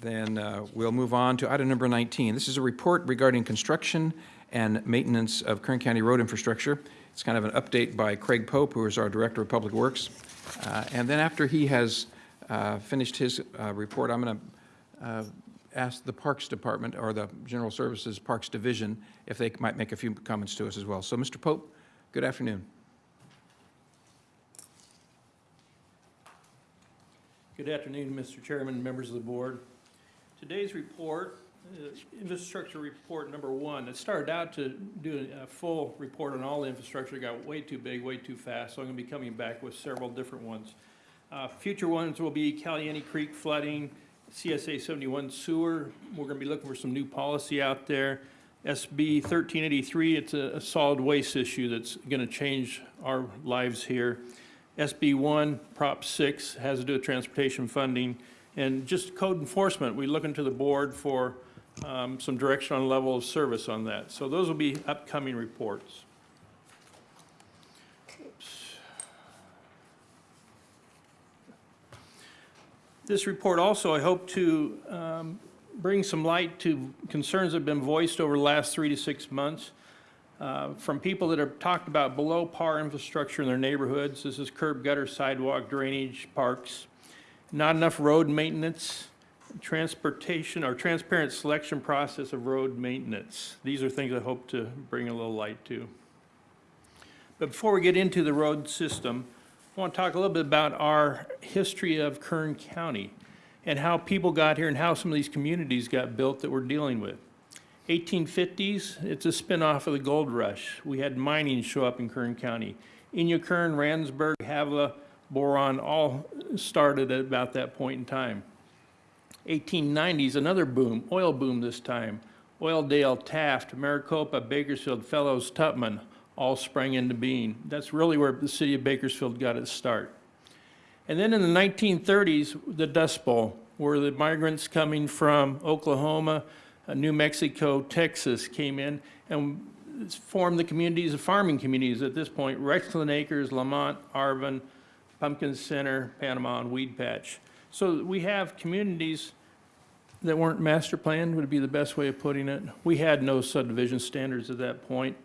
Then uh, we'll move on to item number 19. This is a report regarding construction and maintenance of Kern County road infrastructure. It's kind of an update by Craig Pope, who is our Director of Public Works. Uh, And then after he has uh, finished his uh, report, I'm going to ask the Parks Department or the General Services Parks Division if they might make a few comments to us as well. So, Mr. Pope, good afternoon. Good afternoon, Mr. Chairman, members of the board. Today's report, uh, infrastructure report number one, it started out to do a full report on all the infrastructure, It got way too big, way too fast, so I'm gonna be coming back with several different ones. Uh, Future ones will be Caliente Creek flooding, CSA 71 sewer, we're gonna be looking for some new policy out there. SB 1383, it's a a solid waste issue that's gonna change our lives here. SB one, Prop six, has to do with transportation funding. And just code enforcement, we look into the board for um, some direction on level of service on that. So those will be upcoming reports. Oops. This report also, I hope to um, bring some light to concerns that have been voiced over the last three to six months uh, from people that have talked about below par infrastructure in their neighborhoods. This is curb, gutter, sidewalk, drainage, parks. Not enough road maintenance, transportation, or transparent selection process of road maintenance. These are things I hope to bring a little light to. But before we get into the road system, I want to talk a little bit about our history of Kern County and how people got here and how some of these communities got built that we're dealing with. 1850s, it's a spinoff of the gold rush. We had mining show up in Kern County. Inyokern, Randsburg, Havilah, Boron, all started at about that point in time. 1890s, another boom, oil boom this time. Oildale, Taft, Maricopa, Bakersfield, Fellows, Tupman, all sprang into being. That's really where the city of Bakersfield got its start. And then in the 1930s, the Dust Bowl, where the migrants coming from Oklahoma, uh, New Mexico, Texas came in and formed the communities, the farming communities at this point, Rexland Acres, Lamont, Arvin, Pumpkin Center, Panama, and Weed Patch. So we have communities that weren't master planned, would be the best way of putting it. We had no subdivision standards at that point.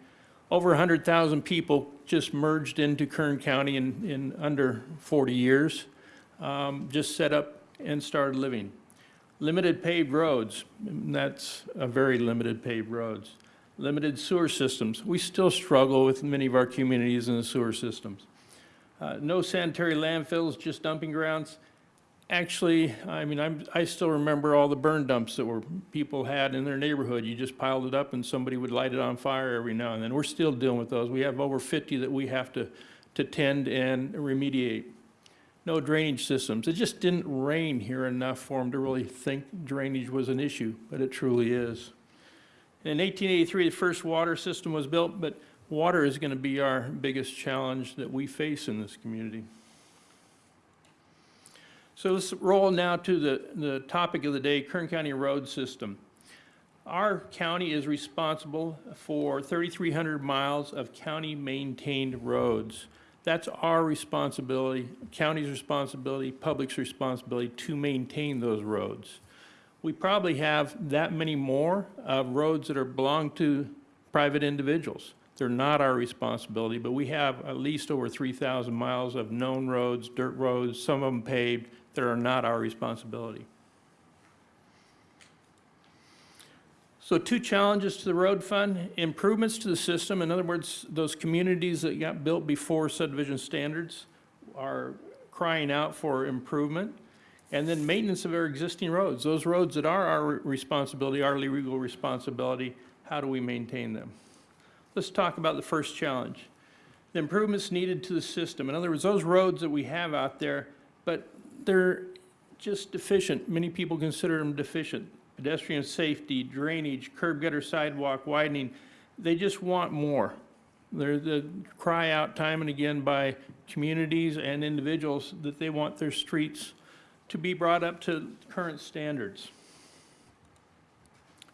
Over 100,000 people just merged into Kern County in, in under 40 years, um, just set up and started living. Limited paved roads, that's a very limited paved roads. Limited sewer systems. We still struggle with many of our communities in the sewer systems. Uh, no sanitary landfills, just dumping grounds. Actually, I mean, I'm, I still remember all the burn dumps that were, people had in their neighborhood. You just piled it up and somebody would light it on fire every now and then. We're still dealing with those. We have over 50 that we have to, to tend and remediate no drainage systems. It just didn't rain here enough for them to really think drainage was an issue, but it truly is. In 1883, the first water system was built, but water is going to be our biggest challenge that we face in this community. So let's roll now to the, the topic of the day, Kern County road system. Our county is responsible for 3,300 miles of county-maintained roads. That's our responsibility, county's responsibility, public's responsibility to maintain those roads. We probably have that many more uh, roads that are belong to private individuals. They're not our responsibility, but we have at least over 3,000 miles of known roads, dirt roads, some of them paved, that are not our responsibility. So two challenges to the road fund, improvements to the system. In other words, those communities that got built before subdivision standards are crying out for improvement. And then maintenance of our existing roads. Those roads that are our responsibility, our legal responsibility, how do we maintain them? Let's talk about the first challenge. The improvements needed to the system. In other words, those roads that we have out there, but they're just deficient. Many people consider them deficient pedestrian safety, drainage, curb gutter sidewalk widening, they just want more. They're the cry out time and again by communities and individuals that they want their streets to be brought up to current standards.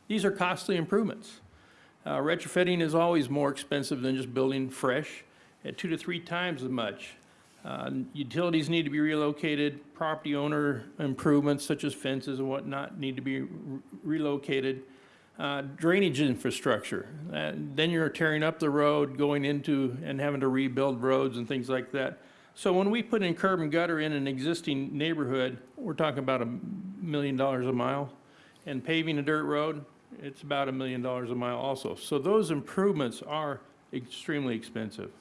These are costly improvements. Uh, retrofitting is always more expensive than just building fresh, at two to three times as much. Uh, Utilities need to be relocated, property owner improvements such as fences and whatnot need to be re- relocated. Uh, Drainage infrastructure, uh, then you're tearing up the road, going into and having to rebuild roads and things like that. So when we put in curb and gutter in an existing neighborhood, we're talking about a million dollars a mile. And paving a dirt road, it's about a million dollars a mile also. So those improvements are extremely expensive.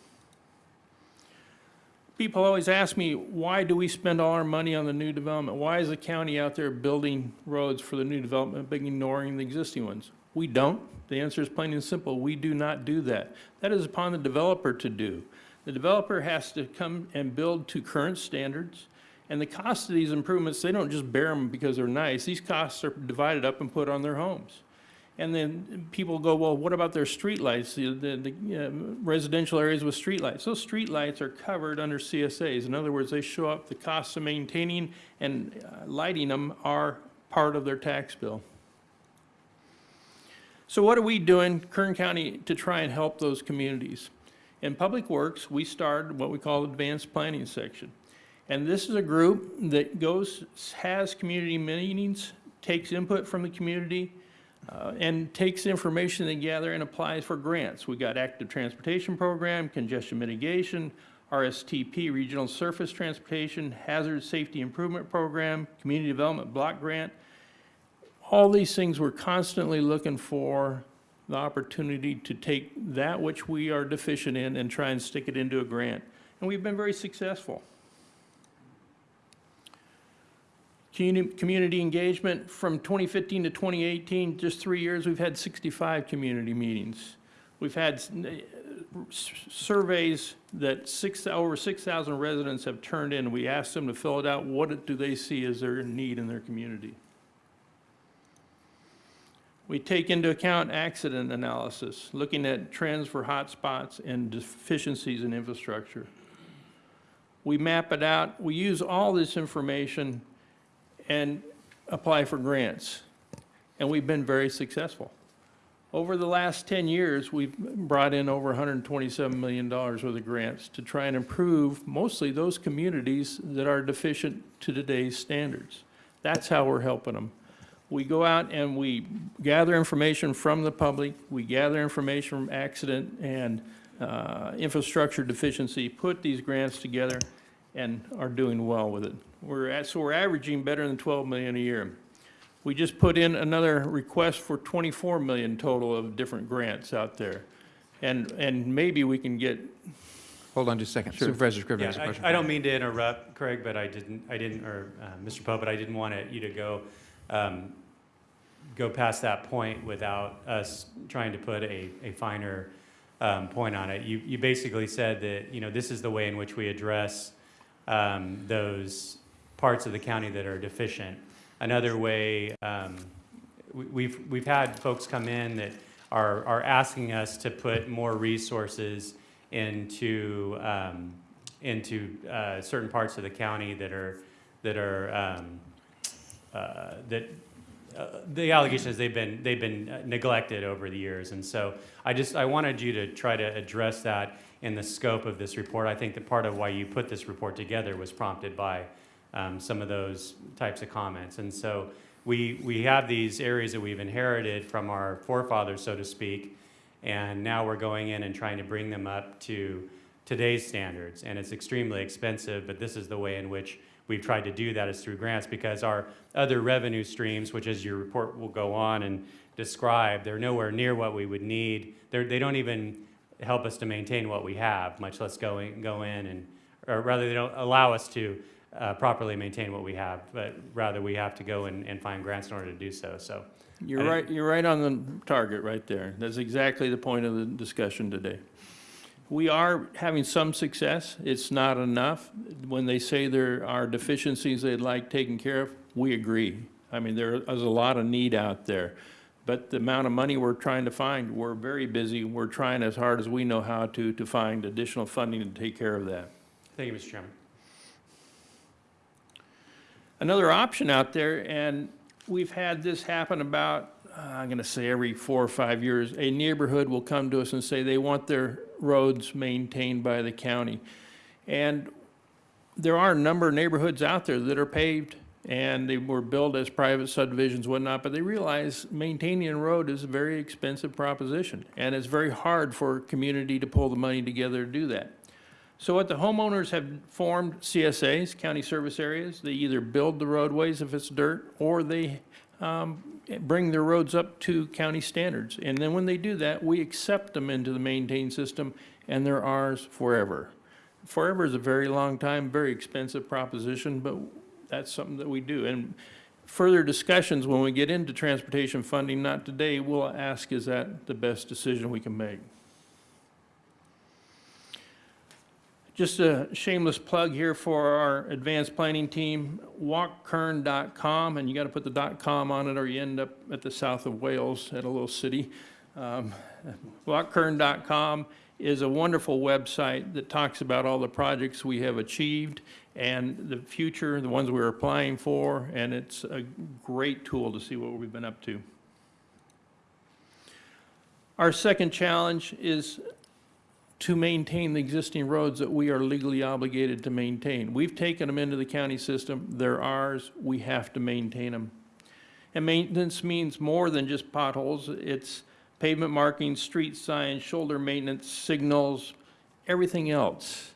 People always ask me, why do we spend all our money on the new development? Why is the county out there building roads for the new development, but ignoring the existing ones? We don't. The answer is plain and simple. We do not do that. That is upon the developer to do. The developer has to come and build to current standards. And the cost of these improvements, they don't just bear them because they're nice. These costs are divided up and put on their homes. And then people go, well, what about their streetlights, the, the, the uh, residential areas with streetlights? Those streetlights are covered under CSAs. In other words, they show up, the costs of maintaining and uh, lighting them are part of their tax bill. So what are we doing, Kern County, to try and help those communities? In Public Works, we started what we call the Advanced Planning Section. And this is a group that goes, has community meetings, takes input from the community, uh, and takes information they gather and applies for grants. We got active transportation program, congestion mitigation, RSTP, regional surface transportation, hazard safety improvement program, community development block grant. All these things, we're constantly looking for the opportunity to take that which we are deficient in and try and stick it into a grant. And we've been very successful. Community, engagement, from 2015 to 2018, just three years, we've had 65 community meetings. We've had surveys that six, over 6,000 residents have turned in. We asked them to fill it out. What do they see as their need in their community? We take into account accident analysis, looking at trends for hotspots and deficiencies in infrastructure. We map it out. We use all this information and apply for grants. And we've been very successful. Over the last 10 years, we've brought in over $127 million worth of grants to try and improve mostly those communities that are deficient to today's standards. That's how we're helping them. We go out and we gather information from the public, we gather information from accident and uh, infrastructure deficiency, put these grants together, and are doing well with it. We're at, so we're averaging better than 12 million a year. We just put in another request for 24 million total of different grants out there. And, and maybe we can get, Hold on just a second. Supervisor Scrivner has a question. I, I don't mean to interrupt, Craig, but I didn't, I didn't, or uh, Mr. Poe, but I didn't want you to go, um, go past that point without us trying to put a, a finer um, point on it. You, you basically said that, you know, this is the way in which we address um, those parts of the county that are deficient. Another way, um, we- we've, we've had folks come in that are, are asking us to put more resources into, um, into uh, certain parts of the county that are, that are, um, uh, that, uh, the allegations they've been, they've been uh, neglected over the years. And so I just, I wanted you to try to address that in the scope of this report. I think that part of why you put this report together was prompted by um, some of those types of comments. And so we, we have these areas that we've inherited from our forefathers, so to speak, and now we're going in and trying to bring them up to today's standards. And it's extremely expensive, but this is the way in which we've tried to do that is through grants because our other revenue streams, which as your report will go on and describe, they're nowhere near what we would need. They're, they don't even help us to maintain what we have, much less go in, go in and, or rather they don't allow us to uh, properly maintain what we have, but rather we have to go and, and find grants in order to do so. So you're right, you're right on the target right there. That's exactly the point of the discussion today. We are having some success. It's not enough. When they say there are deficiencies they'd like taken care of, we agree. I mean, there is a lot of need out there. But the amount of money we're trying to find, we're very busy. We're trying as hard as we know how to, to find additional funding to take care of that. thank you, Mr. Chairman. Another option out there, and we've had this happen about, uh, I'm going to say every four or five years, a neighborhood will come to us and say they want their roads maintained by the county. And there are a number of neighborhoods out there that are paved and they were built as private subdivisions, whatnot, but they realize maintaining a road is a very expensive proposition. And it's very hard for a community to pull the money together to do that. So what the homeowners have formed CSAs, county service areas. They either build the roadways if it's dirt, or they um, bring their roads up to county standards. And then when they do that, we accept them into the maintained system, and they're ours forever. Forever is a very long time, very expensive proposition, but that's something that we do. And further discussions, when we get into transportation funding, not today, we'll ask, is that the best decision we can make? Just a shameless plug here for our advanced planning team, walkkern.com, and you got to put the .com on it or you end up at the south of Wales at a little city. Um, Walkkern.com is a wonderful website that talks about all the projects we have achieved and the future, the ones we're applying for, and it's a great tool to see what we've been up to. Our second challenge is to maintain the existing roads that we are legally obligated to maintain. We've taken them into the county system, they're ours, we have to maintain them. And maintenance means more than just potholes, it's pavement markings, street signs, shoulder maintenance, signals, everything else.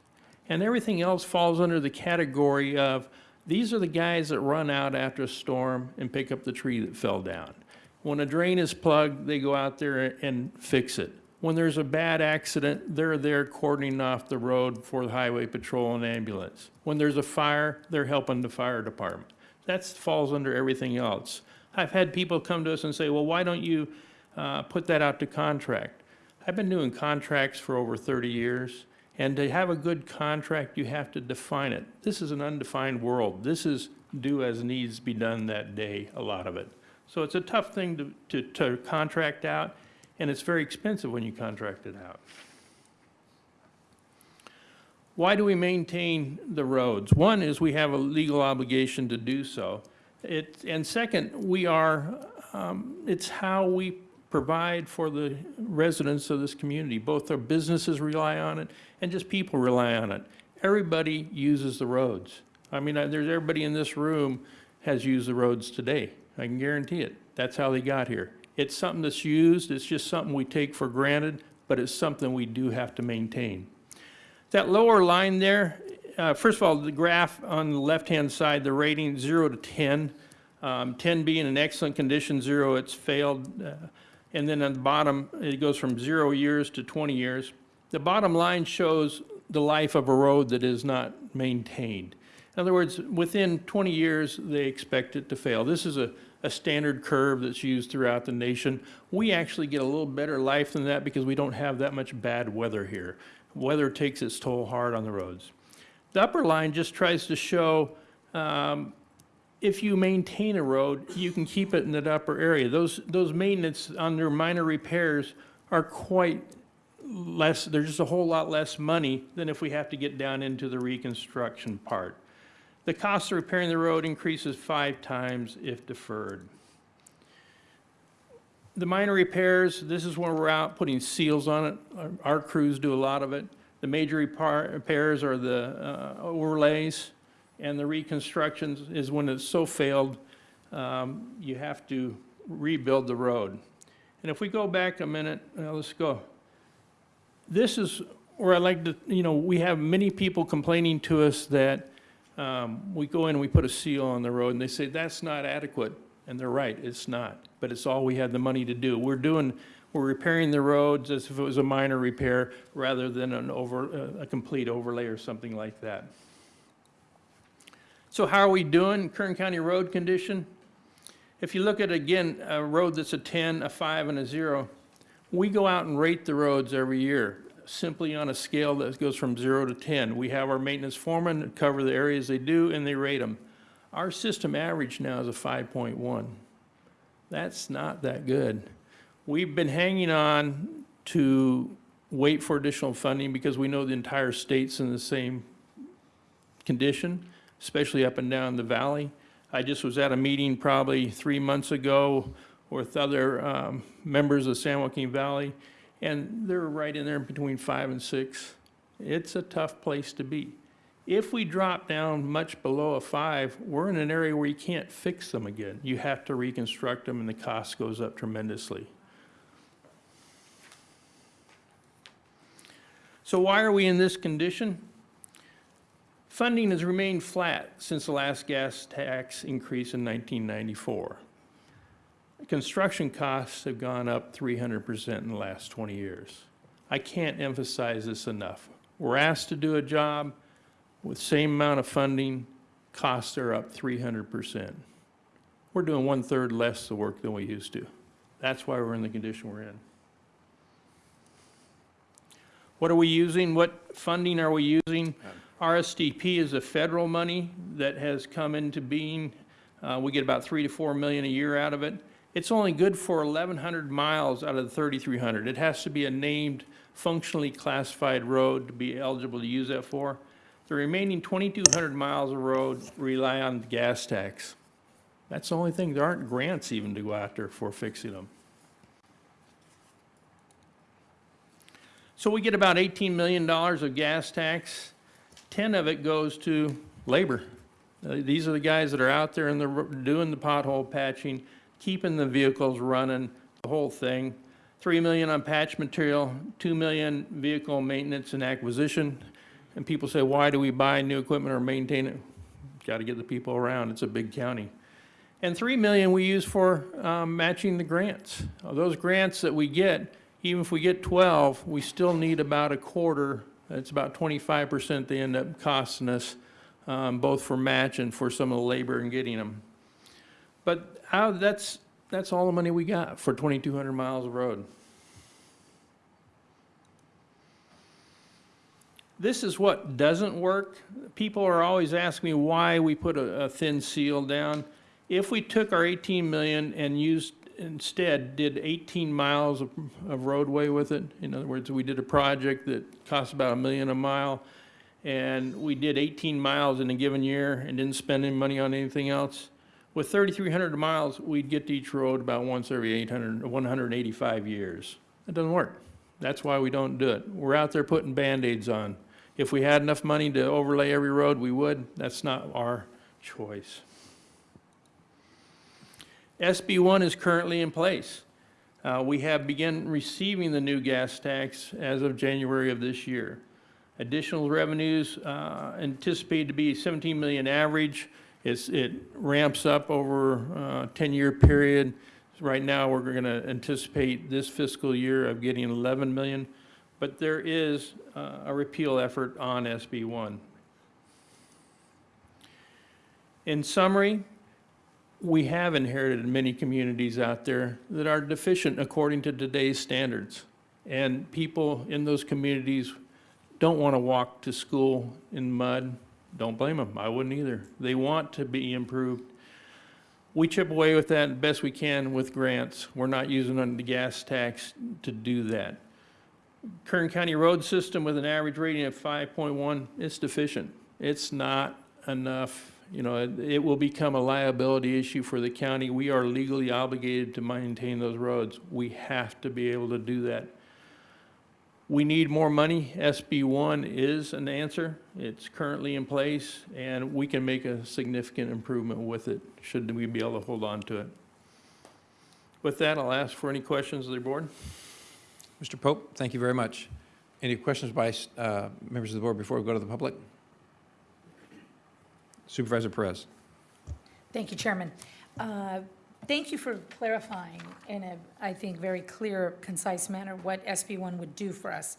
And everything else falls under the category of, these are the guys that run out after a storm and pick up the tree that fell down. When a drain is plugged, they go out there and fix it. When there's a bad accident, they're there cordoning off the road for the highway patrol and ambulance. When there's a fire, they're helping the fire department. That falls under everything else. I've had people come to us and say, well, why don't you uh, put that out to contract? I've been doing contracts for over 30 years, and to have a good contract, you have to define it. This is an undefined world. This is do as needs be done that day, a lot of it. So it's a tough thing to, to, to contract out, and it's very expensive when you contract it out. Why do we maintain the roads? One is we have a legal obligation to do so. It, and second, we are, um, it's how we provide for the residents of this community. Both our businesses rely on it and just people rely on it. Everybody uses the roads. I mean, there's, everybody in this room has used the roads today. I can guarantee it. That's how they got here. It's something that's used, it's just something we take for granted, but it's something we do have to maintain. That lower line there, uh, first of all, the graph on the left-hand side, the rating, zero to 10. Um, 10 being in excellent condition, zero, it's failed. uh, And then on the bottom, it goes from zero years to 20 years. The bottom line shows the life of a road that is not maintained. In other words, within 20 years, they expect it to fail. This is a, a standard curve that's used throughout the nation. We actually get a little better life than that because we don't have that much bad weather here. Weather takes its toll hard on the roads. The upper line just tries to show um, if you maintain a road, you can keep it in that upper area. Those, those maintenance under minor repairs are quite less, there's just a whole lot less money than if we have to get down into the reconstruction part. The cost of repairing the road increases five times if deferred. The minor repairs, this is when we're out putting seals on it. Our- Our crews do a lot of it. The major repar- repairs are the uh, overlays, and the reconstructions is when it's so failed, um, you have to rebuild the road. And if we go back a minute, uh, let's go. This is where I like to, you know, we have many people complaining to us that um, we go in and we put a seal on the road, and they say, that's not adequate. And they're right, it's not, but it's all we had the money to do. We're doing, we're repairing the roads as if it was a minor repair, rather than an over, uh, a complete overlay or something like that. So how are we doing, Kern County road condition? If you look at, again, a road that's a 10, a 5, and a 0, we go out and rate the roads every year, simply on a scale that goes from 0 to 10. We have our maintenance foreman that cover the areas they do, and they rate them. Our system average now is a 5.1. That's not that good. We've been hanging on to wait for additional funding because we know the entire state's in the same condition, especially up and down the valley. I just was at a meeting probably three months ago with other um, members of San Joaquin Valley, and they're right in there between five and six. It's a tough place to be. If we drop down much below a five, we're in an area where you can't fix them again. You have to reconstruct them and the cost goes up tremendously. So why are we in this condition? Funding has remained flat since the last gas tax increase in 1994. Construction costs have gone up 300% in the last 20 years. I can't emphasize this enough. We're asked to do a job with same amount of funding, costs are up 300%. We're doing one-third less the work than we used to. That's why we're in the condition we're in. What are we using? What funding are we using? RSTP is a federal money that has come into being. Uh, we get about three to four million a year out of it. It's only good for 1,100 miles out of the 3,300. It has to be a named, functionally classified road to be eligible to use that for. The remaining 2,200 miles of road rely on the gas tax. That's the only thing. There aren't grants even to go after for fixing them. So we get about $18 million of gas tax. 10 of it goes to labor. Uh, These are the guys that are out there and they're doing the pothole patching, keeping the vehicles running, the whole thing. 3 million on patch material, 2 million vehicle maintenance and acquisition. And people say, why do we buy new equipment or maintain it? Got to get the people around. It's a big county. And 3 million we use for um, matching the grants. Those grants that we get, even if we get 12, we still need about a quarter. It's about 25% they end up costing us, um, both for match and for some of the labor in getting them. But that's, that's all the money we got for 2,200 miles of road. This is what doesn't work. People are always asking me why we put a, a thin seal down. If we took our 18 million and used, instead, did 18 miles of, of roadway with it, in other words, we did a project that cost about a million a mile, and we did 18 miles in a given year and didn't spend any money on anything else, with 3,300 miles, we'd get to each road about once every 800, 185 years. That doesn't work. That's why we don't do it. We're out there putting Band-Aids on. If we had enough money to overlay every road, we would. That's not our choice. SB 1 is currently in place. Uh, We have begun receiving the new gas tax as of January of this year. Additional revenues uh, anticipated to be 17 million average. It's, it ramps up over a 10-year period. Right now, we're going to anticipate this fiscal year of getting 11 million, but there is uh, a repeal effort on SB 1. In summary, we have inherited many communities out there that are deficient according to today's standards. And people in those communities don't want to walk to school in mud. Don't blame them. I wouldn't either. They want to be improved. We chip away with that best we can with grants. We're not using the gas tax to do that. Kern County road system with an average rating of 5.1, it's deficient. It's not enough. You know, it, it will become a liability issue for the county. We are legally obligated to maintain those roads. We have to be able to do that. We need more money. SB one is an answer. It's currently in place, and we can make a significant improvement with it, should we be able to hold on to it. With that, I'll ask for any questions of the board. Mr. Pope, thank you very much. Any questions by uh, members of the board before we go to the public? Supervisor Perez. Thank you, Chairman. Uh, Thank you for clarifying in a, I think, very clear, concise manner what SB 1 would do for us.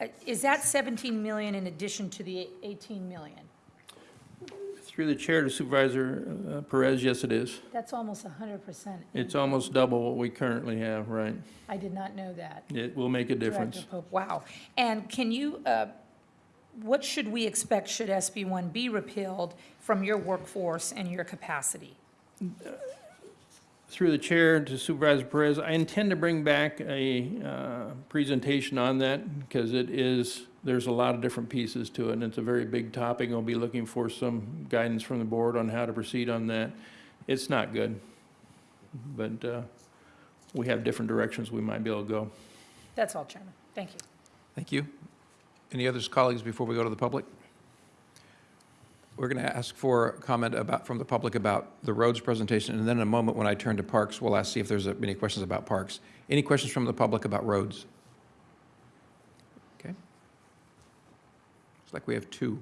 Uh, Is that 17 million in addition to the 18 million? Through the chair to Supervisor uh, Perez, yes, it is. That's almost 100%. It's almost double what we currently have, right? I did not know that. It will make a difference. Director Pope, wow. And can you, uh, what should we expect should SB 1 be repealed from your workforce and your capacity? Through the chair to Supervisor Perez, I intend to bring back a uh, presentation on that because it is, there's a lot of different pieces to it and it's a very big topic. I'll be looking for some guidance from the board on how to proceed on that. It's not good, but uh, we have different directions we might be able to go. That's all, Chairman. Thank you. Thank you. Any others, colleagues, before we go to the public? We're going to ask for a comment about, from the public about the roads presentation, and then in a moment, when I turn to parks, we'll ask, see if there's any questions about parks. Any questions from the public about roads? Okay. Looks like we have two.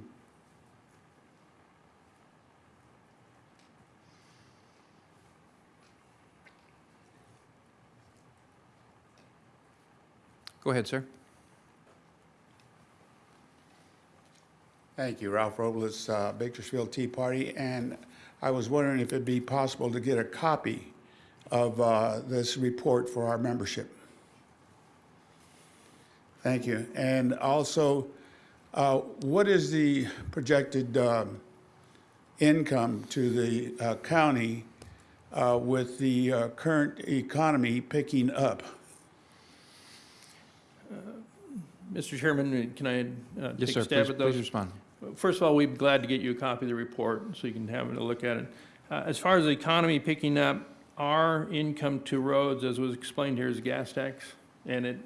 Go ahead, sir. Thank you, Ralph Robles, uh, Bakersfield Tea Party, and I was wondering if it'd be possible to get a copy of uh, this report for our membership. Thank you. And also, uh, what is the projected um, income to the uh, county uh, with the uh, current economy picking up? Mr. Chairman, can I uh, Yes, take sir. a stab Please, at please respond. First of all, we'd be glad to get you a copy of the report so you can have a look at it. Uh, As far as the economy picking up, our income to roads, as was explained here, is gas tax. And it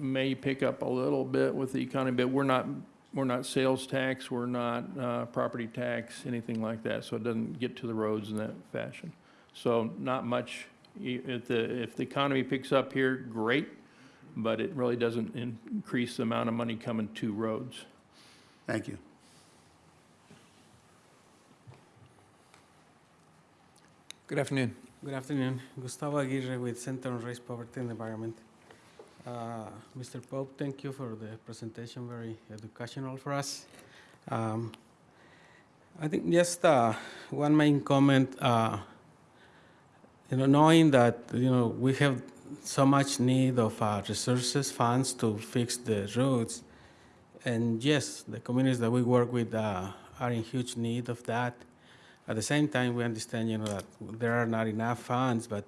may pick up a little bit with the economy, but we're not, we're not sales tax, we're not uh, property tax, anything like that. So it doesn't get to the roads in that fashion. So not much, if the, if the economy picks up here, great, but it really doesn't increase the amount of money coming to roads. Thank you. Good afternoon. Good afternoon. Gustavo Aguirre with Center on Race, Poverty and Environment. Uh, Mr. Pope, thank you for the presentation, very educational for us. Um, I think just uh, one main comment, uh, you know, knowing that, you know, we have so much need of uh, resources, funds to fix the roads. And yes, the communities that we work with uh, are in huge need of that. At the same time, we understand, you know, that there are not enough funds, but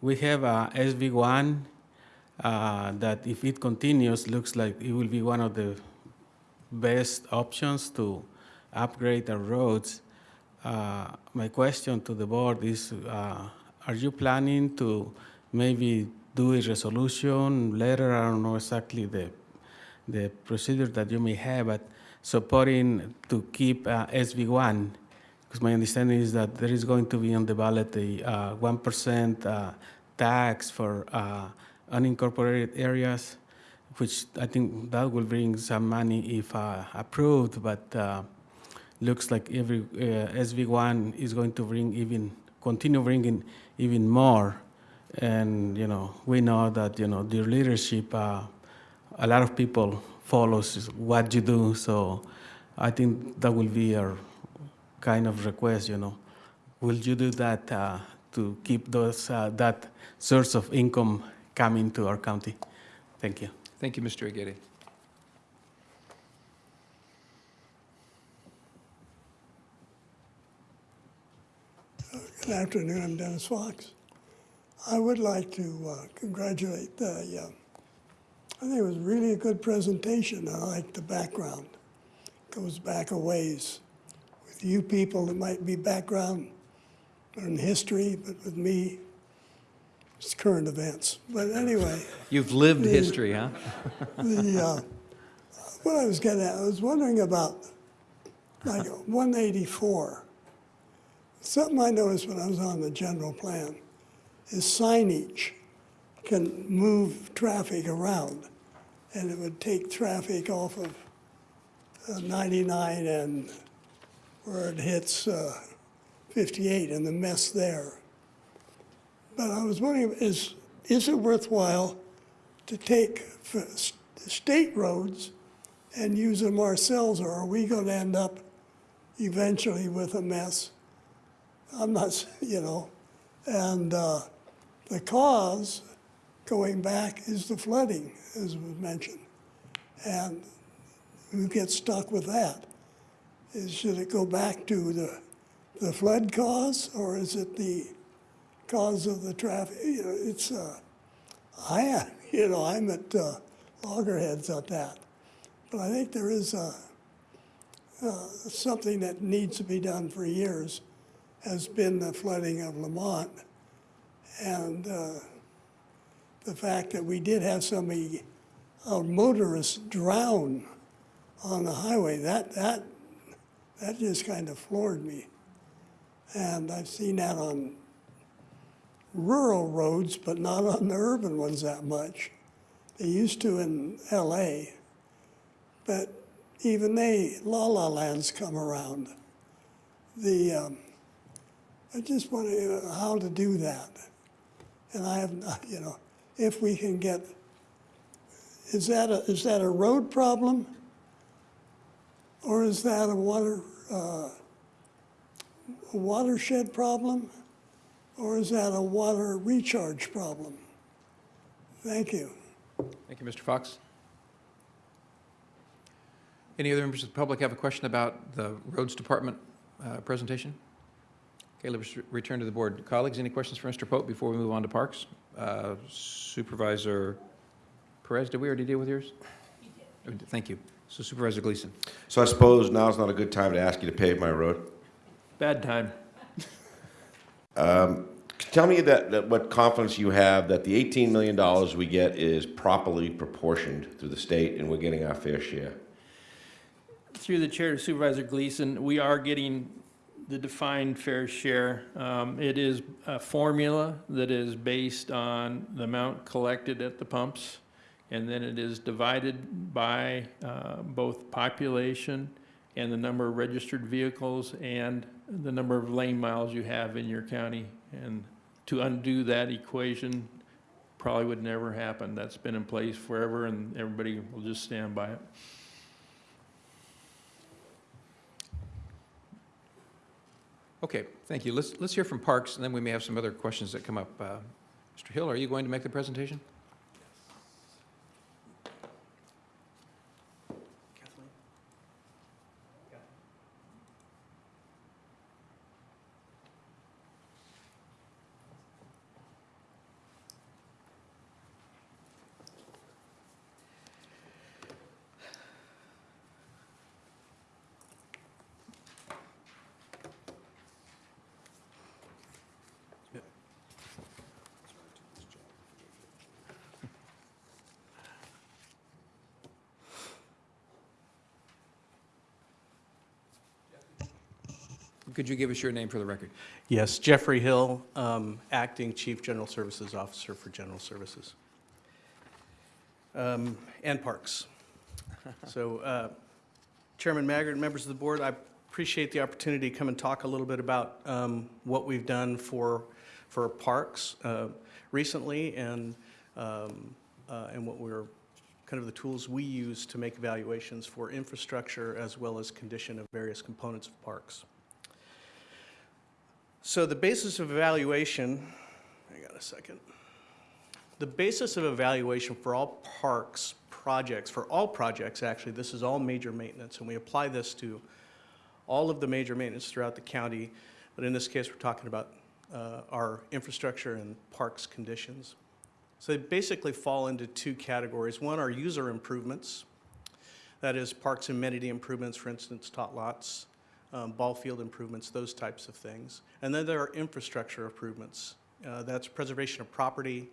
we have uh, SB1 uh, that if it continues, looks like it will be one of the best options to upgrade our roads. Uh, my question to the board is, uh, are you planning to maybe do a resolution later? I don't know exactly the the procedure that you may have, but supporting to keep uh, SB1 because my understanding is that there is going to be on the ballot a uh, 1% uh, tax for uh, unincorporated areas, which I think that will bring some money if uh, approved, but uh, looks like every uh, SB1 is going to bring even, continue bringing even more. And, you know, we know that, you know, your leadership, uh, a lot of people follows what you do, so I think that will be our kind of request, you know. Will you do that uh, to keep those, uh, that source of income coming to our county? Thank you. Thank you, Mr. Aguirre. Good afternoon, I'm Dennis Fox. I would like to uh, congratulate the, uh, I think it was really a good presentation. I like the background. It Goes back a ways. With you people, it might be background in history, but with me, it's current events. But anyway, You've lived history, huh? the, uh, what I was getting at, I was wondering about like 184. Something I noticed when I was on the general plan is signage can move traffic around, and it would take traffic off of uh, 99 and where it hits uh, 58 and the mess there. But I was wondering, is, is it worthwhile to take state roads and use them ourselves, or are we going to end up eventually with a mess? I'm not, you know, and uh, the cause going back is the flooding, as was mentioned. And who gets stuck with that? Is, should it go back to the, the flood cause, or is it the cause of the traffic? You know, it's, uh, I am, you know, I'm at uh, loggerheads on that. But I think there is uh, uh, something that needs to be done for years, has been the flooding of Lamont. And uh, the fact that we did have somebody, a motorist drown on the highway, that, that, That just kind of floored me. And I've seen that on rural roads, but not on the urban ones that much. They used to in LA, but even they, La La Lands come around. The, um, I just wonder how to do that. And I have, not- you know, if we can get, is that a, is that a road problem? Or is that a water, uh, a watershed problem? Or is that a water recharge problem? Thank you. Thank you, Mr. Fox. Any other members of the public have a question about the Roads Department uh, presentation? Okay, let's return to the board. Colleagues, any questions for Mr. Pope before we move on to Parks? Uh, Supervisor Perez, did we already deal with yours? We did. Thank you. So Supervisor Gleason. So I suppose now is not a good time to ask you to pave my road? Bad time. Tell me that, that what confidence you have that the $18 million we get is properly proportioned through the state and we're getting our fair share? Through the chair to Supervisor Gleason, we are getting the defined fair share. Um, It is a formula that is based on the amount collected at the pumps, and then it is divided by uh, both population and the number of registered vehicles and the number of lane miles you have in your county. And to undo that equation probably would never happen. That's been in place forever, and everybody will just stand by it. Okay, thank you. Let's, let's hear from Parks, and then we may have some other questions that come up. Uh, Mr. Hill, are you going to make the presentation? Could you give us your name for the record? Yes, Jeffrey Hill, um, Acting Chief General Services Officer for General Services. Um, And Parks. So uh, Chairman Maggard, members of the board, I appreciate the opportunity to come and talk a little bit about um, what we've done for, for parks uh, recently and, um, uh, and what we're, kind of the tools we use to make evaluations for infrastructure as well as condition of various components of parks. So the basis of evaluation, I got a second. The basis of evaluation for all parks projects, for all projects actually, this is all major maintenance, and we apply this to all of the major maintenance throughout the county, but in this case, we're talking about uh, our infrastructure and parks conditions. So they basically fall into two categories. One are user improvements, that is parks amenity improvements, for instance, tot lots, um, ball field improvements, those types of things. And then there are infrastructure improvements. Uh, That's preservation of property,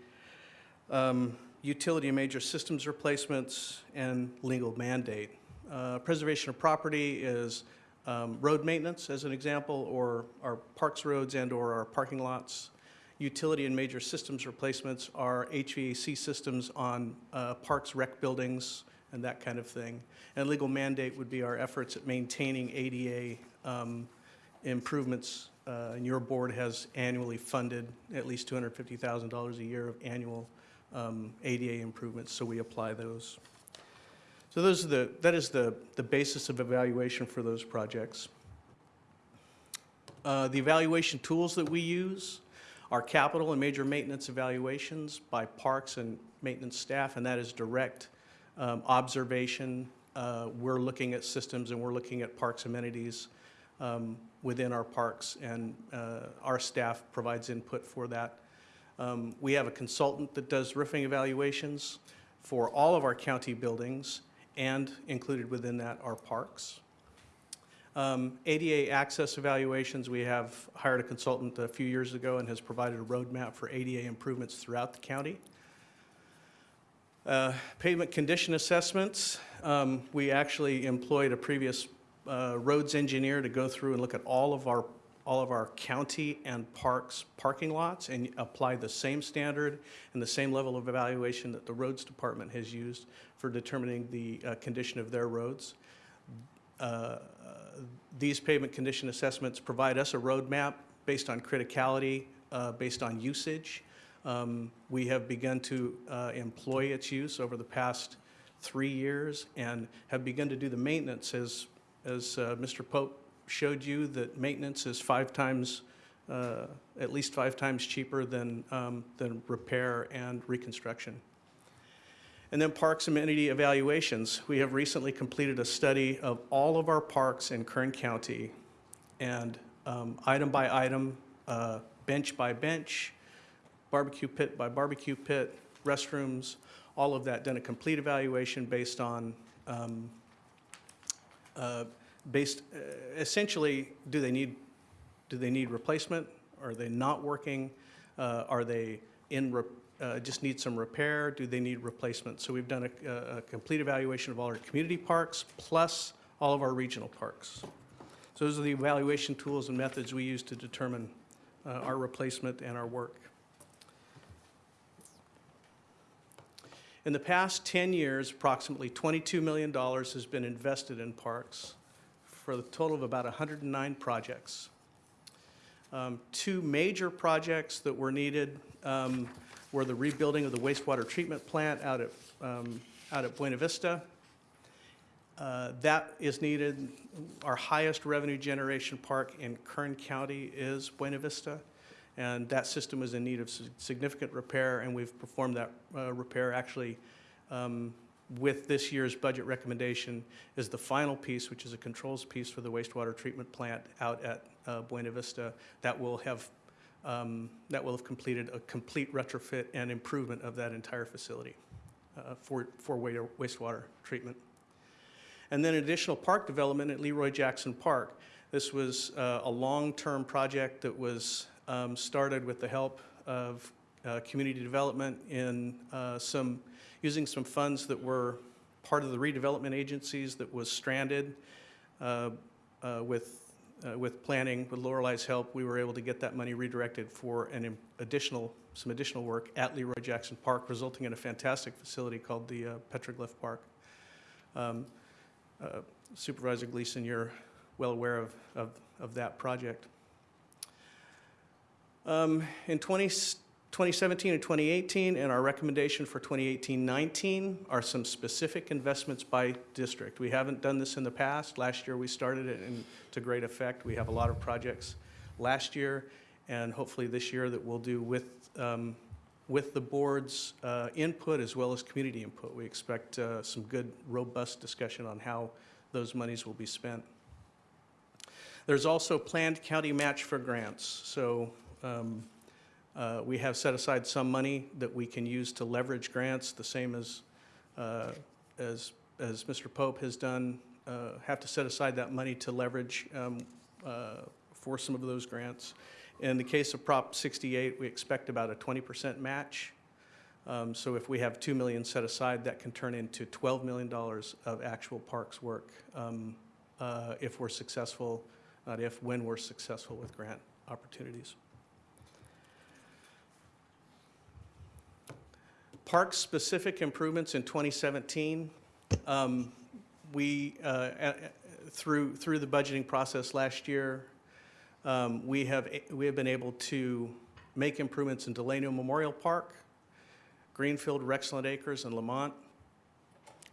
um, utility and major systems replacements, and legal mandate. Uh, Preservation of property is um, road maintenance, as an example, or our parks roads and/or our parking lots. Utility and major systems replacements are HVAC systems on uh, parks, rec buildings, and that kind of thing. And legal mandate would be our efforts at maintaining ADA um, improvements. Uh, And your board has annually funded at least $250,000 a year of annual um, ADA improvements, so we apply those. So those are the, that is the, the basis of evaluation for those projects. Uh, The evaluation tools that we use are capital and major maintenance evaluations by parks and maintenance staff, and that is direct um, observation. Uh, We're looking at systems and we're looking at parks amenities um, within our parks, and uh, our staff provides input for that. Um, We have a consultant that does roofing evaluations for all of our county buildings, and included within that are parks. Um, ADA access evaluations, we have hired a consultant a few years ago and has provided a roadmap for ADA improvements throughout the county. Uh, Pavement condition assessments, um, we actually employed a previous uh, roads engineer to go through and look at all of our, all of our county and parks parking lots and apply the same standard and the same level of evaluation that the roads department has used for determining the uh, condition of their roads. Uh, These pavement condition assessments provide us a roadmap based on criticality, uh, based on usage. Um, We have begun to uh, employ its use over the past three years and have begun to do the maintenance as, as uh, Mr. Pope showed you, that maintenance is five times, uh, at least five times cheaper than, um, than repair and reconstruction. And then parks amenity evaluations. We have recently completed a study of all of our parks in Kern County and um, item by item, uh, bench by bench, barbecue pit by barbecue pit, restrooms, all of that, done a complete evaluation based on, um, uh, based, uh, essentially, do they need, do they need replacement? Are they not working? Uh, Are they in, uh, just need some repair? Do they need replacement? So we've done a, a- a complete evaluation of all our community parks, plus all of our regional parks. So those are the evaluation tools and methods we use to determine uh, our replacement and our work. In the past 10 years, approximately $22 million has been invested in parks for a total of about 109 projects. Um, Two major projects that were needed um, were the rebuilding of the wastewater treatment plant out at, um, out at Buena Vista. Uh, That is needed. Our highest revenue generation park in Kern County is Buena Vista, and that system is in need of significant repair, and we've performed that uh, repair actually um, with this year's budget recommendation is the final piece, which is a controls piece for the wastewater treatment plant out at uh, Buena Vista. That will have, um, that will have completed a complete retrofit and improvement of that entire facility uh, for, for wa- wastewater treatment. And then additional park development at Leroy Jackson Park. This was uh, a long-term project that was um, started with the help of uh, community development in uh, some, using some funds that were part of the redevelopment agencies that was stranded. Uh, uh, With, uh, with planning, with Lorelei's help, we were able to get that money redirected for an additional, some additional work at Leroy Jackson Park, resulting in a fantastic facility called the uh, Petroglyph Park. Um, Supervisor Gleason, you're well aware of, of, of that project. Um, In 20 2017 and 2018, and our recommendation for 2018-19 are some specific investments by district. We haven't done this in the past. Last year, we started it and to great effect. We have a lot of projects last year, and hopefully this year that we'll do with, um, with the board's uh, input as well as community input. We expect uh, some good, robust discussion on how those monies will be spent. There's also planned county match for grants. So um, uh, we have set aside some money that we can use to leverage grants, the same as, uh, as, as Mr. Pope has done. Uh, Have to set aside that money to leverage um, uh, for some of those grants. In the case of Prop 68, we expect about a 20% match. Um, So if we have 2 million set aside, that can turn into $12 million of actual parks work um, uh, if we're successful, not if, when we're successful with grant opportunities. Park-specific improvements in 2017. Um, We, uh, through, through the budgeting process last year, um, we have, we have been able to make improvements in Delano Memorial Park, Greenfield, Rexland Acres, and Lamont,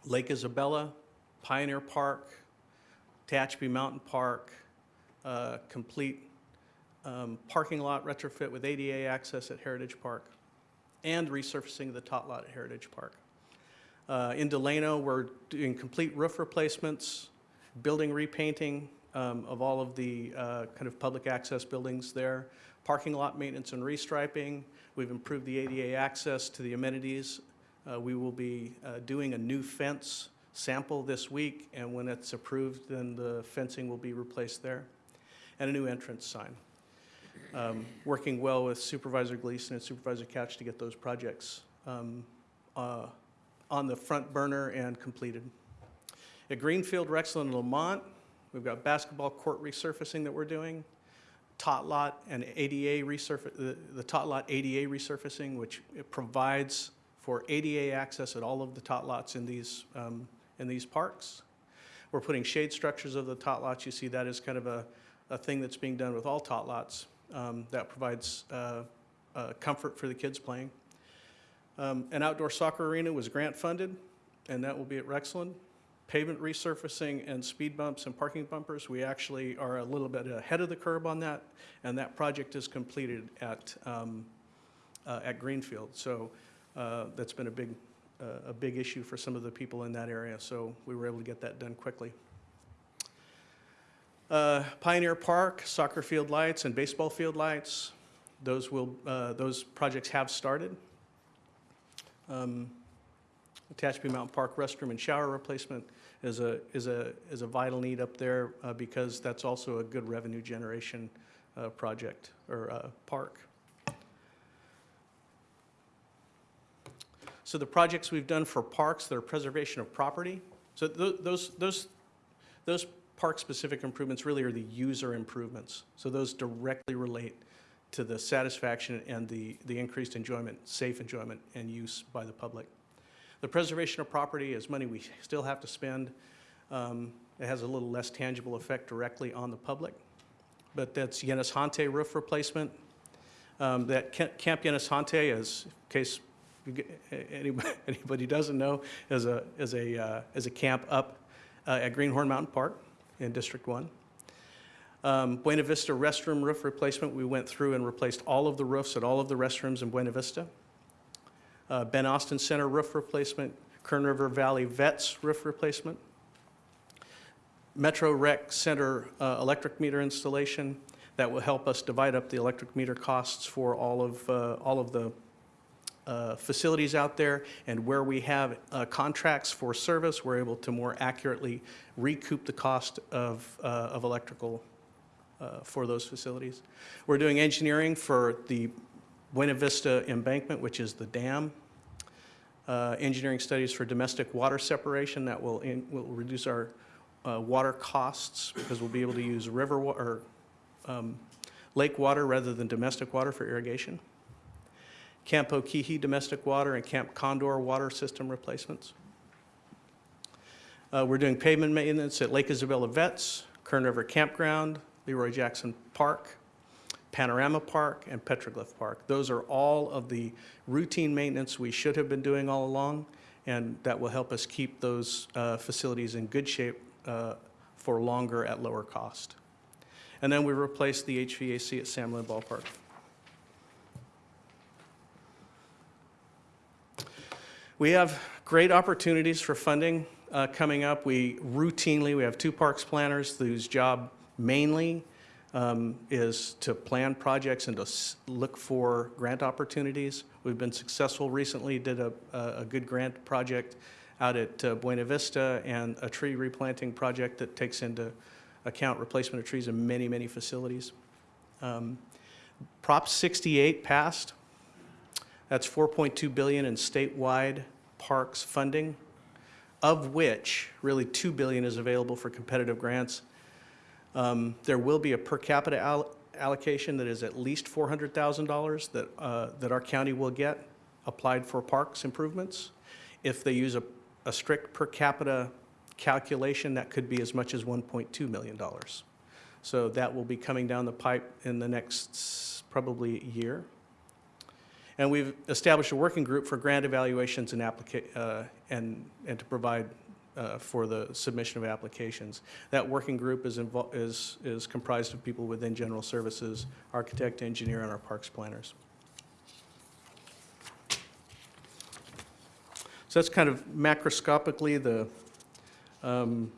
Lake Isabella, Pioneer Park, Tehachapi Mountain Park, uh, complete um, parking lot retrofit with ADA access at Heritage Park, and resurfacing the tot lot at Heritage Park. Uh, In Delano, we're doing complete roof replacements, building repainting um, of all of the uh, kind of public access buildings there, parking lot maintenance and restriping. We've improved the ADA access to the amenities. Uh, We will be uh, doing a new fence sample this week, and when it's approved, then the fencing will be replaced there, and a new entrance sign. Um, Working well with Supervisor Gleason and Supervisor Couch to get those projects um, uh, on the front burner and completed. At Greenfield, Rexland, and Lamont, We've got basketball court resurfacing that we're doing, tot lot and ADA resurface, the, the tot lot ADA resurfacing, which provides for ADA access at all of the tot lots in these, um, in these parks. We're putting shade structures of the tot lots. You see that is kind of a, a thing that's being done with all tot lots. Um, that provides, uh, uh, comfort for the kids playing. Um, An outdoor soccer arena was grant funded, and that will be at Rexland. Pavement resurfacing and speed bumps and parking bumpers, we actually are a little bit ahead of the curve on that, and that project is completed at, um, uh, at Greenfield. So uh, that's been a big, uh, a big issue for some of the people in that area, so we were able to get that done quickly. Uh, Pioneer Park, soccer field lights and baseball field lights, those will, uh, those projects have started. Um, Mountain Park restroom and shower replacement is a, is a, is a vital need up there uh, because that's also a good revenue generation uh, project or uh, park. So the projects we've done for parks, that are preservation of property, so tho- those, those, those park-specific improvements really are the user improvements. So those directly relate to the satisfaction and the, the increased enjoyment, safe enjoyment and use by the public. The preservation of property is money we still have to spend. Um, It has a little less tangible effect directly on the public. But that's Yenis Hante roof replacement. Um, That Camp Yenis Hante is, in case anybody anybody doesn't know, is a, is a, uh, is a camp up uh, at Greenhorn Mountain Park in District 1. Um, Buena Vista restroom roof replacement, we went through and replaced all of the roofs at all of the restrooms in Buena Vista. Uh, Ben Austin Center roof replacement, Kern River Valley Vets roof replacement. Metro Rec Center uh, electric meter installation, that will help us divide up the electric meter costs for all of, uh, all of the uh, facilities out there, and where we have uh, contracts for service, we're able to more accurately recoup the cost of, uh, of electrical uh, for those facilities. We're doing engineering for the Buena Vista embankment, which is the dam. Uh, Engineering studies for domestic water separation, that will, in- will reduce our water costs, because we'll be able to use river, or um, lake water rather than domestic water for irrigation. Camp Okeechee domestic water and Camp Condor water system replacements. Uh, We're doing pavement maintenance at Lake Isabella Vets, Kern River Campground, Leroy Jackson Park, Panorama Park, and Petroglyph Park. Those are all of the routine maintenance we should have been doing all along, and that will help us keep those uh, facilities in good shape uh, for longer at lower cost. And then we replaced the HVAC at Sam Lynn Ballpark. We have great opportunities for funding uh, coming up. We routinely, we have two parks planners whose job mainly um, is to plan projects and to look for grant opportunities. We've been successful recently, did a, a a good grant project out at uh, Buena Vista and a tree replanting project that takes into account replacement of trees in many, many facilities. Um, Prop 68 passed. That's 4.2 billion in statewide parks funding, of which really 2 billion is available for competitive grants. Um, There will be a per capita al- allocation that is at least $400,000 that, uh, that our county will get applied for parks improvements. If they use a, a strict per capita calculation, that could be as much as $1.2 million. So that will be coming down the pipe in the next probably year. And we've established a working group for grant evaluations and uh, and, and to provide, uh, for the submission of applications. That working group is is, is comprised of people within general services, architect, engineer, and our parks planners. So that's kind of macroscopically the, um,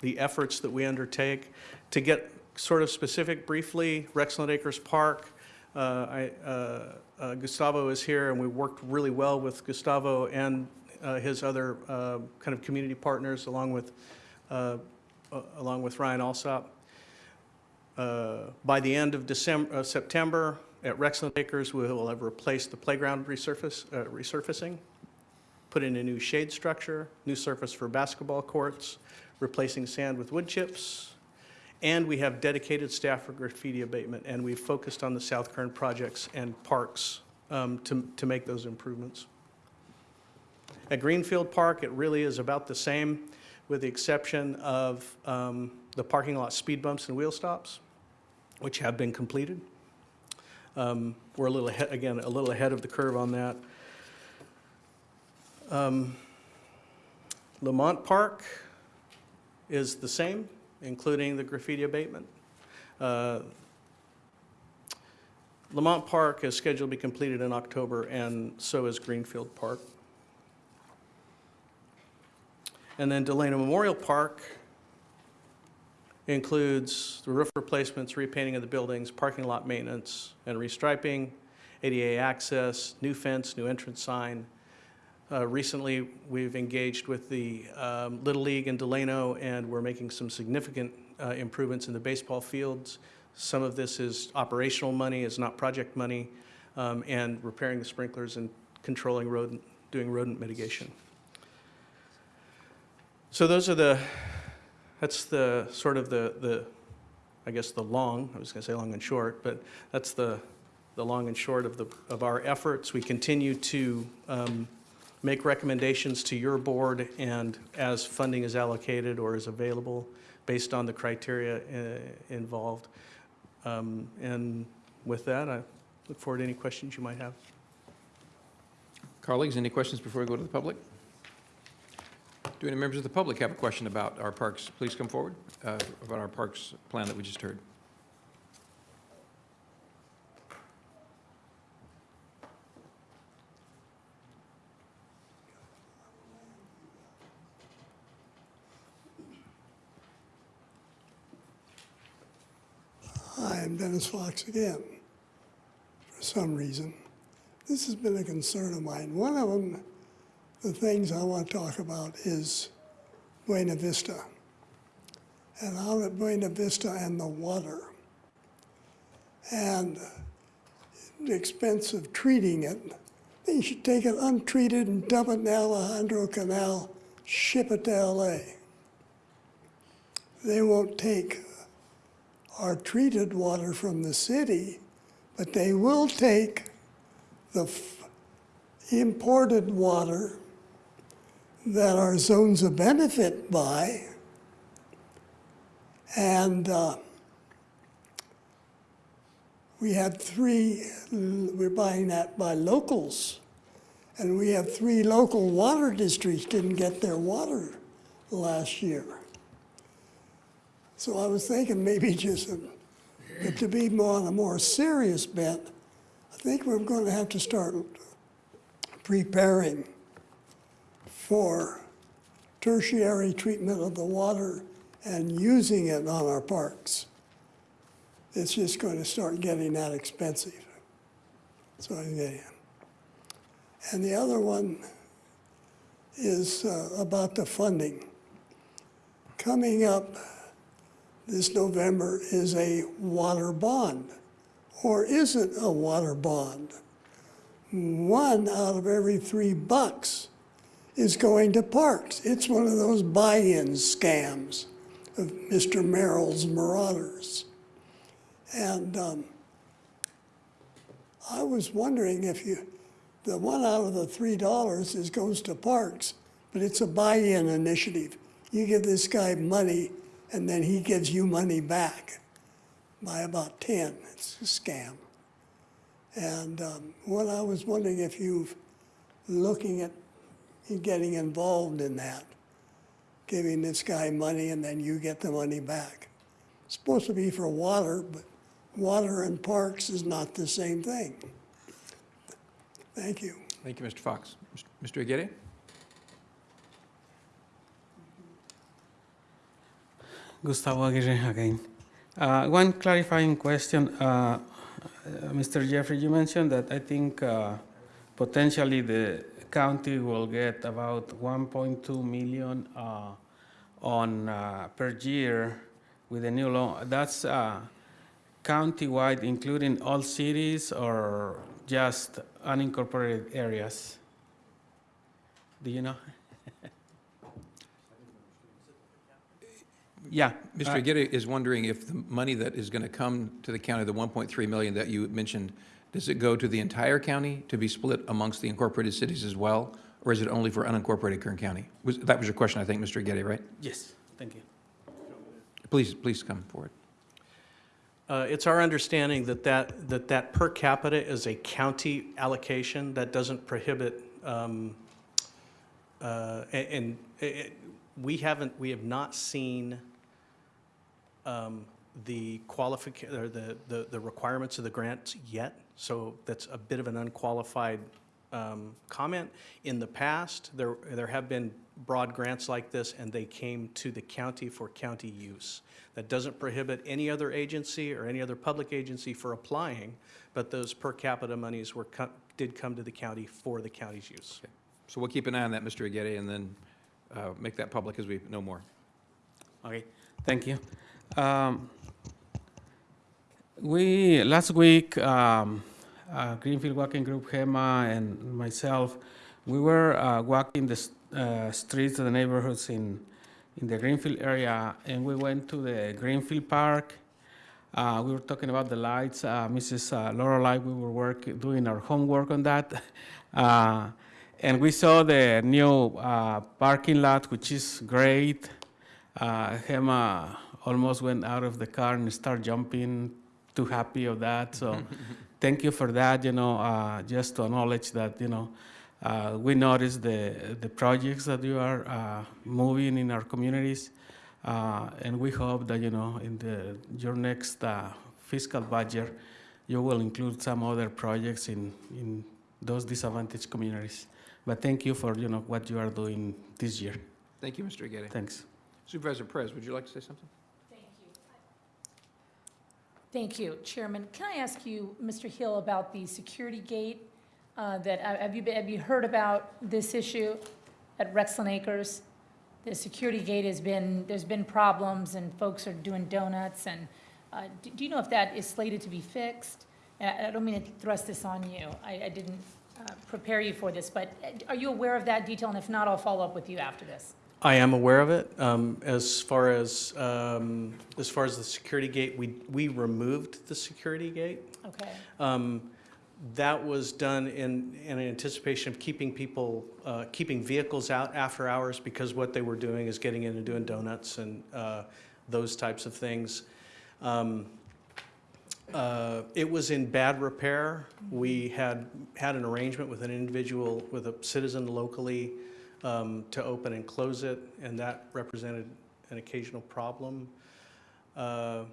the efforts that we undertake. To get sort of specific briefly, Rexland Acres Park, I, uh, uh, Gustavo is here, and we worked really well with Gustavo and uh, his other uh, kind of community partners, along with, uh, uh, along with Ryan Alsop. Uh, By the end of December, uh, September, at Rexland Acres, we will have replaced the playground resurface, uh, resurfacing, put in a new shade structure, new surface for basketball courts, replacing sand with wood chips, And we have dedicated staff for graffiti abatement, and we've focused on the South Kern projects and parks um, to, to make those improvements. At Greenfield Park, it really is about the same, with the exception of um, the parking lot speed bumps and wheel stops, which have been completed. Um, We're a little ahead, again, a little ahead of the curve on that. Um, Lamont Park is the same, including the graffiti abatement. Uh, Lamont Park is scheduled to be completed in October, and so is Greenfield Park. And then Delano Memorial Park includes the roof replacements, repainting of the buildings, parking lot maintenance and restriping, ADA access, new fence, new entrance sign. Uh, Recently, we've engaged with the um, Little League in Delano, and we're making some significant uh, improvements in the baseball fields. Some of this is operational money, is not project money, um, and repairing the sprinklers and controlling rodent, doing rodent mitigation. So those are the, that's the, sort of the, the, I guess, the long, I was gonna say long and short, but that's the, the long and short of the, of our efforts. We continue to um, make recommendations to your board, and as funding is allocated or is available, based on the criteria uh, involved. Um, And with that, I look forward to any questions you might have. Colleagues, any questions before we go to the public? Do any members of the public have a question about our parks? Please come forward, uh, about our parks plan that we just heard. I'm Dennis Fox again, for some reason. This has been a concern of mine. One of them, the things I want to talk about is Buena Vista. And out at Buena Vista and the water. And the expense of treating it. They should take it untreated and dump it in the Alejandro Canal, ship it to LA. They won't take our treated water from the city, but they will take the imported water that our zones of benefit buy, and uh, we had three, we're buying that by locals, and we have three local water districts didn't get their water last year. So I was thinking maybe just, a- to be more on a more serious bent, I think we're going to have to start preparing for tertiary treatment of the water and using it on our parks. It's just going to start getting that expensive. So, yeah. And the other one is uh, about the funding. Coming up this November is a water bond, or is it a water bond? One out of every three bucks is going to parks. It's one of those buy-in scams of Mr. Merrill's Marauders. And um, I was wondering if you, the one out of the three dollars is goes to parks, but it's a buy-in initiative. You give this guy money, and then he gives you money back by about 10. It's a scam. And um, what I was wondering if you've looking at getting involved in that, giving this guy money and then you get the money back. It's supposed to be for water, but water and parks is not the same thing. Thank you. Thank you, Mr. Fox. Mr. Aguirre? Gustavo Aguirre again. Uh, One clarifying question. uh, uh, Mr. Jeffrey, you mentioned that I think uh, potentially the county will get about 1.2 million uh, on, uh, per year with the new law. That's countywide, including all cities or just unincorporated areas? Do you know? Yeah. Mr. uh, Aguirre is wondering if the money that is going to come to the county, the 1.3 million that you mentioned, does it go to the entire county to be split amongst the incorporated cities as well? Or is it only for unincorporated Kern County? Was- That was your question, I think, Mr. Aguirre, right? Yes, thank you. Please, please come forward. Uh, It's our understanding that that, that that per capita is a county allocation that doesn't prohibit, um, uh, and it- it- we haven't, we have not seen um, the qualifica, or the, the the requirements of the grants yet, so that's a bit of an unqualified um, comment. In the past, there, there have been broad grants like this, and they came to the county for county use. That doesn't prohibit any other agency or any other public agency for applying, but those per capita monies were, co- did come to the county for the county's use. So we'll keep an eye on that, Mr. Aguirre, and then uh, make that public as we know more. Okay, thank you. Um, We, last week, um, uh, Greenfield Walking Group, HEMA, and myself, we were uh, walking the uh, streets of the neighborhoods in, in the Greenfield area, and we went to the Greenfield Park. Uh, We were talking about the lights. Uh, Mrs. uh, Lorelei, we were work, doing our homework on that. Uh, And we saw the new uh, parking lot, which is great. Uh, Hema almost went out of the car and started jumping, too happy of that. So thank you for that, you know, uh, just to acknowledge that, you know, uh, we notice the, the projects that you are uh, moving in our communities. Uh, and we hope that, you know, in the, your next uh, fiscal budget, you will include some other projects in, in those disadvantaged communities. But thank you for, you know, what you are doing this year. Thank you, Mr. Aguirre. Thanks. Supervisor Perez, would you like to say something? Thank you. Chairman. Can I ask you, Mr. Hill, about the security gate? uh, That, uh, have you, been- have you heard about this issue at Rexland Acres? The security gate has been, there's been problems and folks are doing donuts and, uh, do do you know if that is slated to be fixed? And I I don't mean to thrust this on you. I, I didn't uh, prepare you for this, but uh, are you aware of that detail? And if not, I'll follow up with you after this. I am aware of it. Um, As far as, um, as far as the security gate, we, we removed the security gate. Okay, Um, That was done in, in anticipation of keeping people, uh, keeping vehicles out after hours because what they were doing is getting in and doing donuts and uh, those types of things. Um, uh, It was in bad repair. We had, had an arrangement with an individual, with a citizen locally um, to open and close it, and that represented an occasional problem. Uh,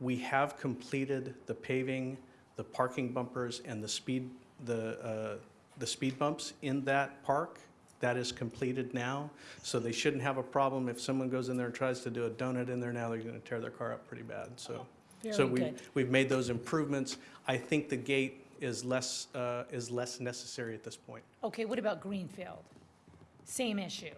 We have completed the paving, the parking bumpers, and the speed, the, uh, the speed bumps in that park. That is completed now, so they shouldn't have a problem. If someone goes in there and tries to do a donut in there now, they're gonna tear their car up pretty bad, so. So we, good. we've made those improvements. I think the gate is less, uh, is less necessary at this point. Okay, what about Greenfield? Same issue.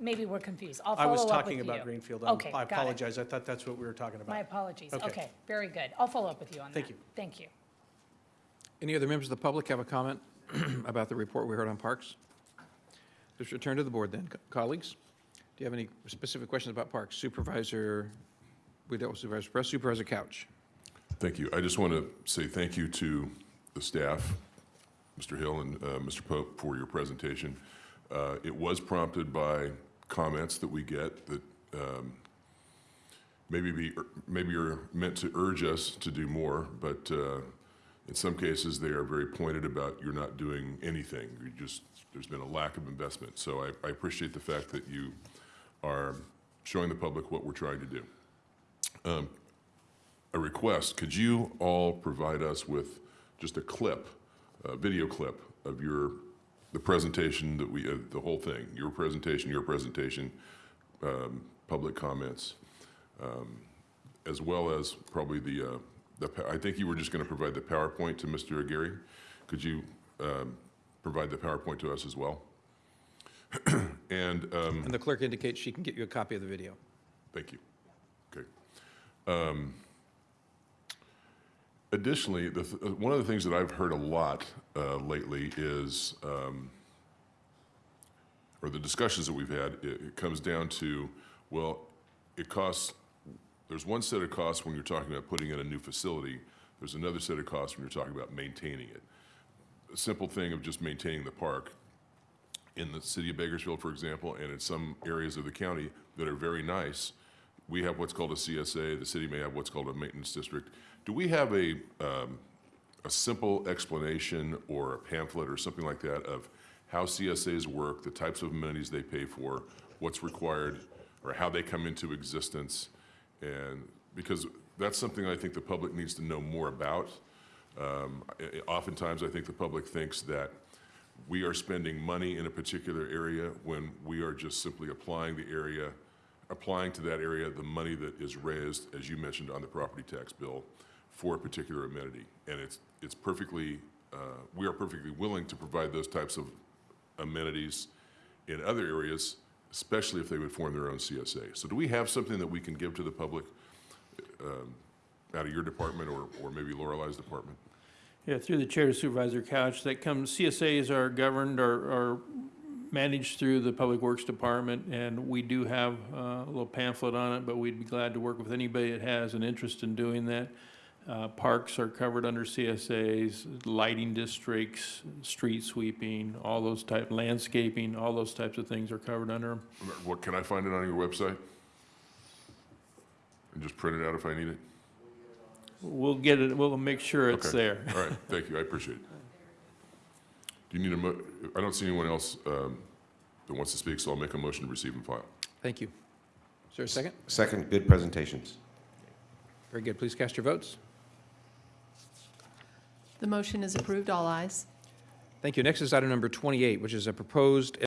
Maybe we're confused. I'll I follow was up with talking about Greenfield. I'm- Okay, I got it. apologize. I thought that's what we were talking about. My about. apologies. Okay. Okay, very good. I'll follow up with you on that. Thank you. Thank you. Any other members of the public have a comment about the report we heard on parks? Let's return to the board then. Co- Colleagues, do you have any specific questions about parks? Supervisor, we dealt with Supervisor Perez, Supervisor Couch. Thank you. I just want to say thank you to the staff, Mr. Hill and uh, Mr. Pope, for your presentation. Uh, It was prompted by comments that we get that um, maybe be, maybe are meant to urge us to do more, but uh, in some cases, they are very pointed about you're not doing anything. You just, there's been a lack of investment. So I I appreciate the fact that you are showing the public what we're trying to do a request. Could you all provide us with just a clip, a video clip of your, the presentation that we, uh, the whole thing, your presentation, your presentation, um, public comments, um, as well as probably the, uh, the, I think you were just going to provide the PowerPoint to Mr. Aguirre. Could you um, provide the PowerPoint to us as well? And um, And the clerk indicates she can get you a copy of the video. Thank you. Okay. Additionally, the, th- uh, one of the things that I've heard a lot uh, lately is, um, or the discussions that we've had, it, it comes down to Well, it costs, there's one set of costs when you're talking about putting in a new facility. There's another set of costs when you're talking about maintaining it. A simple thing of just maintaining the park in the city of Bakersfield, for example, and in some areas of the county that are very nice, we have what's called a CSA, the city may have what's called a maintenance district. Do we have a, um, a simple explanation or a pamphlet or something like that of how CSAs work, the types of amenities they pay for, what's required, or how they come into existence? And, because that's something I think the public needs to know more about. Um, Oftentimes, I think the public thinks that we are spending money in a particular area when we are just simply applying the area, applying to that area the money that is raised, as you mentioned, on the property tax bill for a particular amenity. And it's, it's perfectly, uh, we are perfectly willing to provide those types of amenities in other areas, especially if they would form their own CSA. So do we have something that we can give to the public um, out of your department or, or maybe Lorelei's department? Yeah, through the chair to Supervisor Couch, that comes, CSAs are governed or, or managed through the Public Works Department, and we do have uh, a little pamphlet on it, but we'd be glad to work with anybody that has an interest in doing that. Uh, Parks are covered under CSAs, lighting districts, street sweeping, all those type, landscaping, all those types of things are covered under them. What, can I find it on your website? And just print it out if I need it? We'll get it, we'll make sure it's Okay. there. All right, thank you, I appreciate it. Do you need a mo, I don't see anyone else um, that wants to speak, so I'll make a motion to receive and file. Thank you. Is there a second? Second, good presentations. Very good. Please cast your votes. The motion is approved, all ayes. Thank you. Next is item number 28, which is a proposed